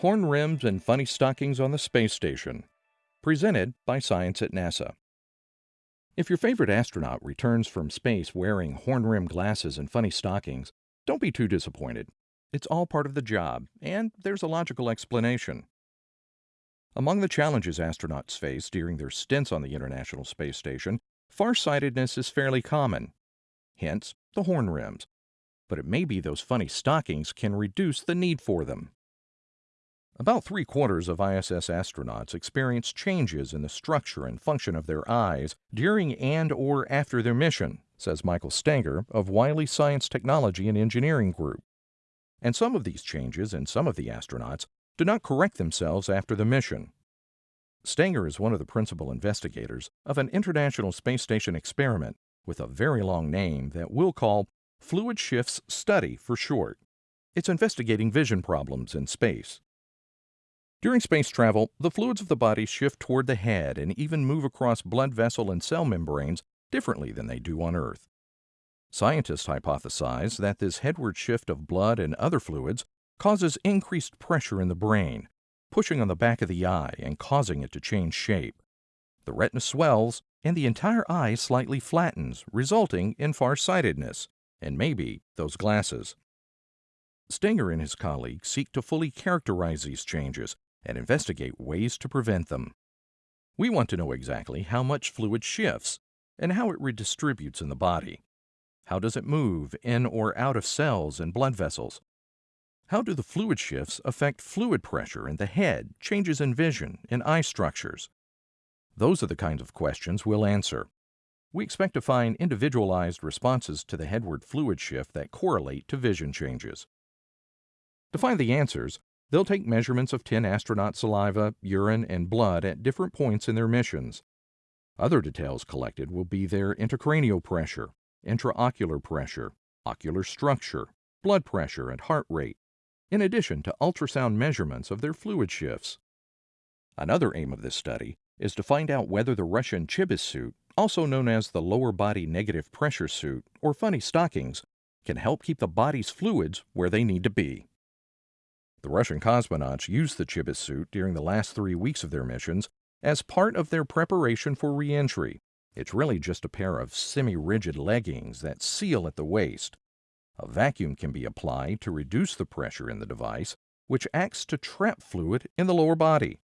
Horn Rims and Funny Stockings on the Space Station. Presented by Science at NASA. If your favorite astronaut returns from space wearing horn rimmed glasses and funny stockings, don't be too disappointed. It's all part of the job, and there's a logical explanation. Among the challenges astronauts face during their stints on the International Space Station, farsightedness is fairly common. Hence, the horn rims. But it may be those funny stockings can reduce the need for them. About three quarters of ISS astronauts experience changes in the structure and function of their eyes during and or after their mission, says Michael Stenger of Wyle Science Technology and Engineering Group. And some of these changes in some of the astronauts do not correct themselves after the mission. Stenger is one of the principal investigators of an International Space Station experiment with a very long name that we'll call Fluid Shifts Study for short. It's investigating vision problems in space. During space travel, the fluids of the body shift toward the head and even move across blood vessel and cell membranes differently than they do on Earth. Scientists hypothesize that this headward shift of blood and other fluids causes increased pressure in the brain, pushing on the back of the eye and causing it to change shape. The retina swells and the entire eye slightly flattens, resulting in farsightedness, and maybe those glasses. Stenger and his colleagues seek to fully characterize these changes and investigate ways to prevent them. We want to know exactly how much fluid shifts and how it redistributes in the body. How does it move in or out of cells and blood vessels? How do the fluid shifts affect fluid pressure in the head, changes in vision, and eye structures? Those are the kinds of questions we'll answer. We expect to find individualized responses to the headward fluid shift that correlate to vision changes. To find the answers, They'll take measurements of 10 astronaut saliva, urine, and blood at different points in their missions. Other details collected will be their intracranial pressure, intraocular pressure, ocular structure, blood pressure, and heart rate, in addition to ultrasound measurements of their fluid shifts. Another aim of this study is to find out whether the Russian Chibis suit, also known as the lower body negative pressure suit or funny stockings, can help keep the body's fluids where they need to be. The Russian cosmonauts used the Chibis suit during the last three weeks of their missions as part of their preparation for reentry. It's really just a pair of semi-rigid leggings that seal at the waist. A vacuum can be applied to reduce the pressure in the device, which acts to trap fluid in the lower body.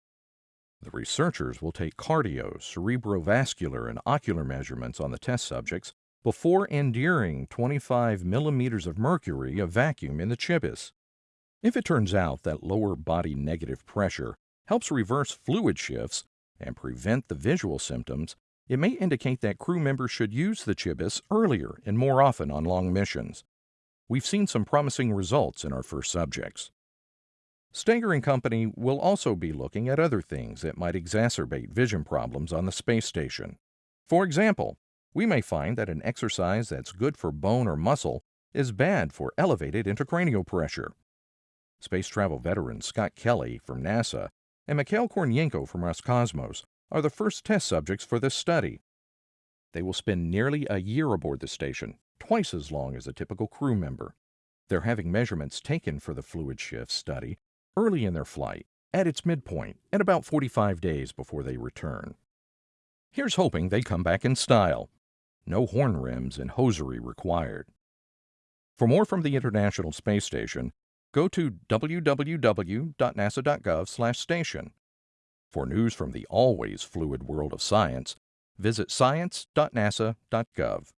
The researchers will take cardio, cerebrovascular, and ocular measurements on the test subjects before enduring 25 millimeters of mercury of vacuum in the Chibis. If it turns out that lower body negative pressure helps reverse fluid shifts and prevent the visual symptoms, it may indicate that crew members should use the Chibis earlier and more often on long missions. We've seen some promising results in our first subjects. Stenger and Company will also be looking at other things that might exacerbate vision problems on the space station. For example, we may find that an exercise that's good for bone or muscle is bad for elevated intracranial pressure. Space travel veteran Scott Kelly from NASA and Mikhail Kornienko from Roscosmos are the first test subjects for this study. They will spend nearly a year aboard the station, twice as long as a typical crew member. They're having measurements taken for the fluid shift study early in their flight, at its midpoint, and about 45 days before they return. Here's hoping they come back in style. No horn rims and hosiery required. For more from the International Space Station, go to www.nasa.gov/station. For news from the always fluid world of science, visit science.nasa.gov.